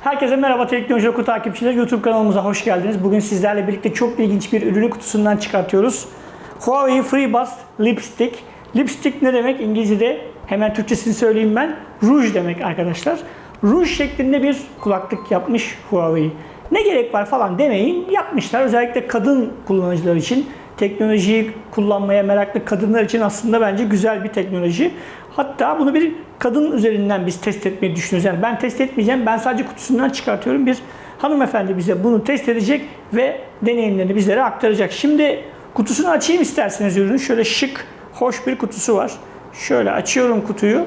Herkese merhaba Teknoloji Oku takipçileri. YouTube kanalımıza hoş geldiniz. Bugün sizlerle birlikte çok ilginç bir ürünü kutusundan çıkartıyoruz. Huawei FreeBuds Lipstick. Lipstick ne demek? İngilizce'de hemen Türkçesini söyleyeyim ben. Ruj demek arkadaşlar. Ruj şeklinde bir kulaklık yapmış Huawei. Ne gerek var falan demeyin. Yapmışlar. Özellikle kadın kullanıcılar için teknolojiyi kullanmaya meraklı kadınlar için aslında bence güzel bir teknoloji. Hatta bunu bir kadın üzerinden biz test etmeyi düşünüyoruz. Yani ben test etmeyeceğim. Ben sadece kutusundan çıkartıyorum. Bir hanımefendi bize bunu test edecek ve deneyimlerini bizlere aktaracak. Şimdi kutusunu açayım isterseniz ürünün. Şöyle şık, hoş bir kutusu var. Şöyle açıyorum kutuyu.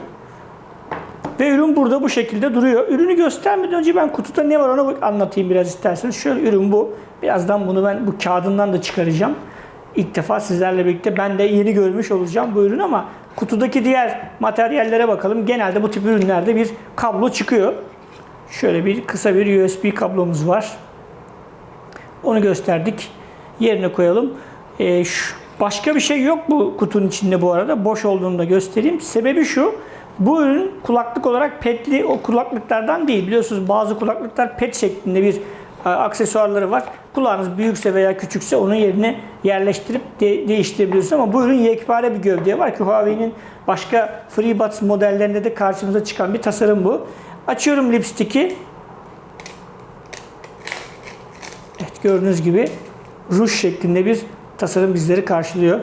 Ve ürün burada bu şekilde duruyor. Ürünü göstermeden önce ben kutuda ne var onu anlatayım biraz isterseniz. Şöyle ürün bu. Birazdan bunu ben bu kağıdından da çıkaracağım. İlk defa sizlerle birlikte ben de yeni görmüş olacağım bu ürün ama kutudaki diğer materyallere bakalım. Genelde bu tip ürünlerde bir kablo çıkıyor. Şöyle bir kısa bir USB kablomuz var. Onu gösterdik. Yerine koyalım. Ee, şu, başka bir şey yok bu kutunun içinde bu arada. Boş olduğunu da göstereyim. Sebebi şu. Bu ürün kulaklık olarak petli o kulaklıklardan değil. Biliyorsunuz bazı kulaklıklar pet şeklinde bir aksesuarları var. Kulağınız büyükse veya küçükse onun yerine yerleştirip de- değiştirebiliyorsunuz ama bu ürün yekpare bir gövdeye var ki Huawei'nin başka FreeBuds modellerinde de karşımıza çıkan bir tasarım bu. Açıyorum lipstick'i. Evet gördüğünüz gibi ruj şeklinde bir tasarım bizleri karşılıyor.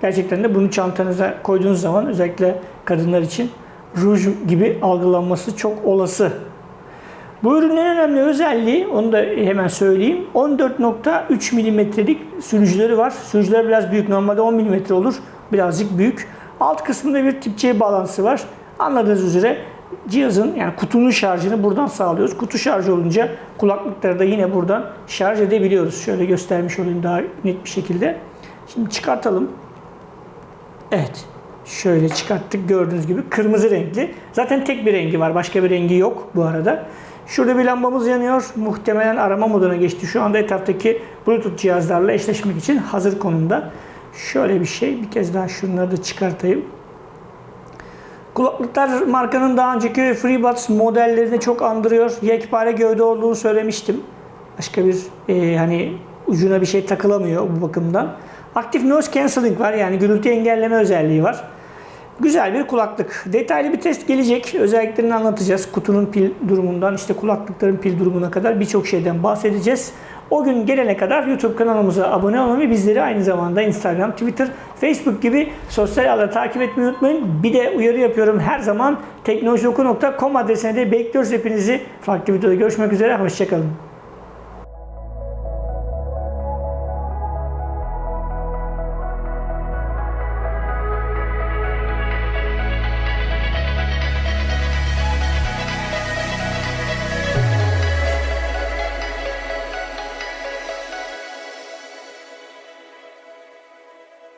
Gerçekten de bunu çantanıza koyduğunuz zaman özellikle kadınlar için ruj gibi algılanması çok olası. Bu ürünün en önemli özelliği, onu da hemen söyleyeyim. 14.3 milimetrelik sürücüleri var. Sürücüler biraz büyük. Normalde 10 milimetre olur. Birazcık büyük. Alt kısmında bir tip C bağlantısı var. Anladığınız üzere cihazın yani kutunun şarjını buradan sağlıyoruz. Kutu şarj olunca kulaklıkları da yine buradan şarj edebiliyoruz. Şöyle göstermiş olayım daha net bir şekilde. Şimdi çıkartalım. Evet. Şöyle çıkarttık gördüğünüz gibi kırmızı renkli. Zaten tek bir rengi var. Başka bir rengi yok bu arada. Şurada bir lambamız yanıyor. Muhtemelen arama moduna geçti. Şu anda etraftaki Bluetooth cihazlarla eşleşmek için hazır konumda. Şöyle bir şey. Bir kez daha şunları da çıkartayım. Kulaklıklar markanın daha önceki FreeBuds modellerini çok andırıyor. Yekpare gövde olduğunu söylemiştim. Başka bir e, hani ucuna bir şey takılamıyor bu bakımdan. Aktif noise cancelling var yani gürültü engelleme özelliği var. Güzel bir kulaklık. Detaylı bir test gelecek. Özelliklerini anlatacağız. Kutunun pil durumundan işte kulaklıkların pil durumuna kadar birçok şeyden bahsedeceğiz. O gün gelene kadar YouTube kanalımıza abone olmayı bizleri aynı zamanda Instagram, Twitter, Facebook gibi sosyal ağları takip etmeyi unutmayın. Bir de uyarı yapıyorum her zaman teknolojioku.com adresine de bekliyoruz hepinizi. Farklı videoda görüşmek üzere. Hoşçakalın.